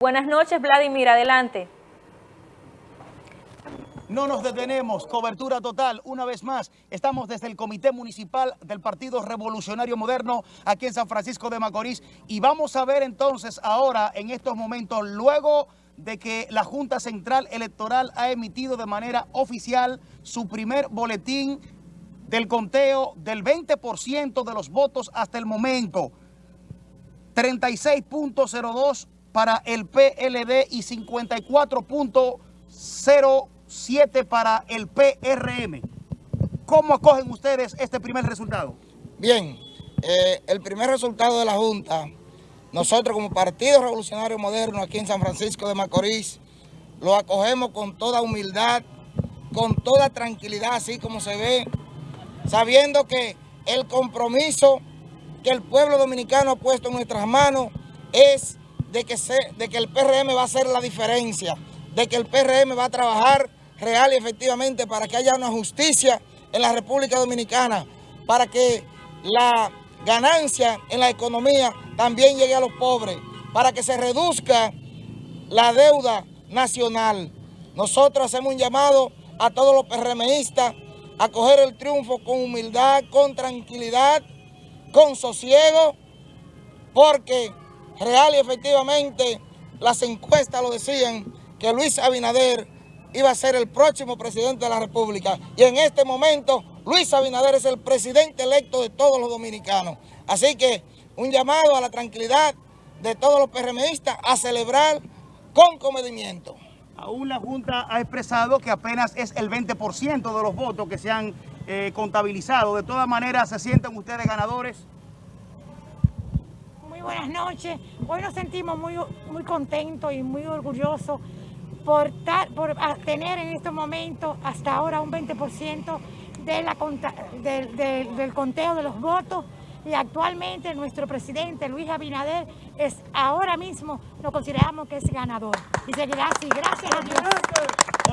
Buenas noches, Vladimir, adelante. No nos detenemos, cobertura total. Una vez más, estamos desde el Comité Municipal del Partido Revolucionario Moderno aquí en San Francisco de Macorís y vamos a ver entonces ahora, en estos momentos, luego de que la Junta Central Electoral ha emitido de manera oficial su primer boletín del conteo del 20% de los votos hasta el momento. 36.02 para el PLD y 54.07 para el PRM. ¿Cómo acogen ustedes este primer resultado? Bien, eh, el primer resultado de la Junta, nosotros como Partido Revolucionario Moderno aquí en San Francisco de Macorís, lo acogemos con toda humildad, con toda tranquilidad, así como se ve, sabiendo que el compromiso que el pueblo dominicano ha puesto en nuestras manos es de que, se, de que el PRM va a hacer la diferencia, de que el PRM va a trabajar real y efectivamente para que haya una justicia en la República Dominicana, para que la ganancia en la economía también llegue a los pobres, para que se reduzca la deuda nacional. Nosotros hacemos un llamado a todos los PRMistas a coger el triunfo con humildad, con tranquilidad, con sosiego, porque real y efectivamente las encuestas lo decían que Luis Abinader iba a ser el próximo presidente de la República. Y en este momento Luis Abinader es el presidente electo de todos los dominicanos. Así que un llamado a la tranquilidad de todos los PRMistas a celebrar con comedimiento. Aún la Junta ha expresado que apenas es el 20% de los votos que se han eh, contabilizado. De todas maneras, ¿se sienten ustedes ganadores? Buenas noches. Hoy nos sentimos muy, muy contentos y muy orgullosos por, por tener en este momento hasta ahora un 20% de la, del conteo de los votos y actualmente nuestro presidente Luis Abinader es ahora mismo lo consideramos que es ganador y seguirá así, gracias a Dios.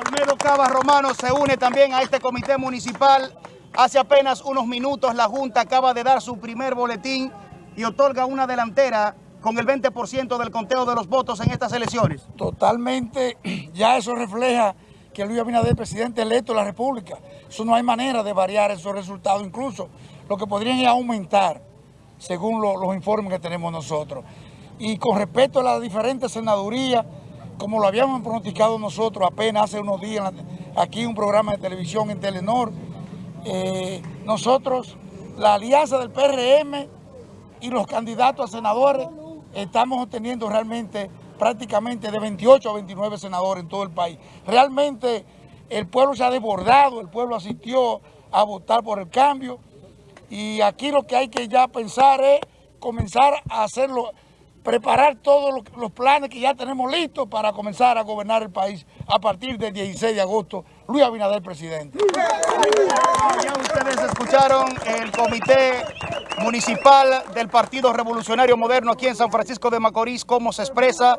Olmedo Cava Romano se une también a este comité municipal. Hace apenas unos minutos la Junta acaba de dar su primer boletín y otorga una delantera con el 20% del conteo de los votos en estas elecciones. Totalmente, ya eso refleja que Luis Abinader es presidente electo de la República. Eso no hay manera de variar esos resultados, incluso lo que podrían aumentar, según los informes que tenemos nosotros. Y con respecto a las diferentes senadurías, como lo habíamos pronosticado nosotros apenas hace unos días, aquí un programa de televisión en Telenor, eh, nosotros, la alianza del PRM y los candidatos a senadores, estamos obteniendo realmente prácticamente de 28 a 29 senadores en todo el país. Realmente el pueblo se ha desbordado, el pueblo asistió a votar por el cambio y aquí lo que hay que ya pensar es comenzar a hacerlo, preparar todos los planes que ya tenemos listos para comenzar a gobernar el país a partir del 16 de agosto. Luis Abinader, presidente. Ya ustedes escucharon el comité municipal del Partido Revolucionario Moderno aquí en San Francisco de Macorís, cómo se expresa.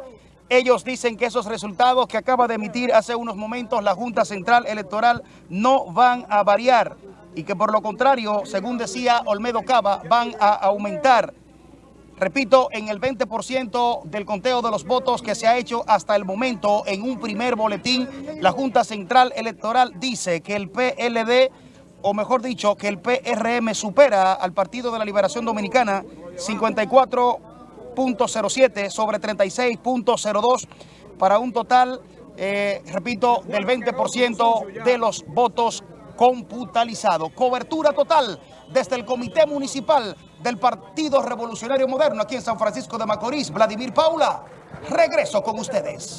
Ellos dicen que esos resultados que acaba de emitir hace unos momentos la Junta Central Electoral no van a variar y que por lo contrario, según decía Olmedo Cava, van a aumentar. Repito, en el 20% del conteo de los votos que se ha hecho hasta el momento en un primer boletín, la Junta Central Electoral dice que el PLD o mejor dicho, que el PRM supera al Partido de la Liberación Dominicana 54.07 sobre 36.02 para un total, eh, repito, del 20% de los votos computalizados. Cobertura total desde el Comité Municipal del Partido Revolucionario Moderno aquí en San Francisco de Macorís. Vladimir Paula, regreso con ustedes.